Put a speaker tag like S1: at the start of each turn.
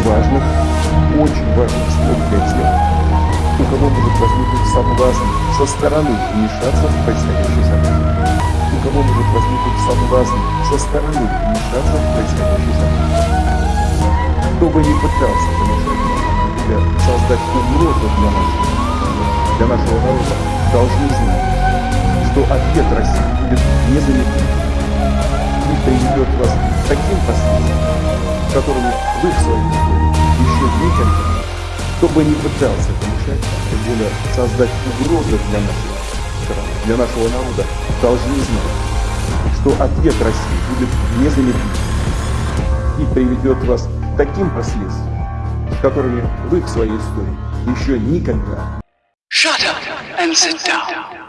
S1: важных, очень важных тех, у кого может возникнуть соблазн со стороны вмешаться в происходящее событие. У кого может возникнуть соблазн со стороны вмешаться в происходящее событие. Кто бы ни пытался помешать нам создать угрозу для нашего, для нашего народа, должны знать, что ответ России будет незамедлительным и приведет вас к таким последствиям, которыми вы в своей истории еще никогда, кто бы ни пытался помешать, тем более создать угрозы для нашей страны, для нашего народа, должны знать, что ответ России будет незамедлительным и приведет вас к таким последствиям, которыми вы в своей истории еще никогда
S2: Shut up and sit down.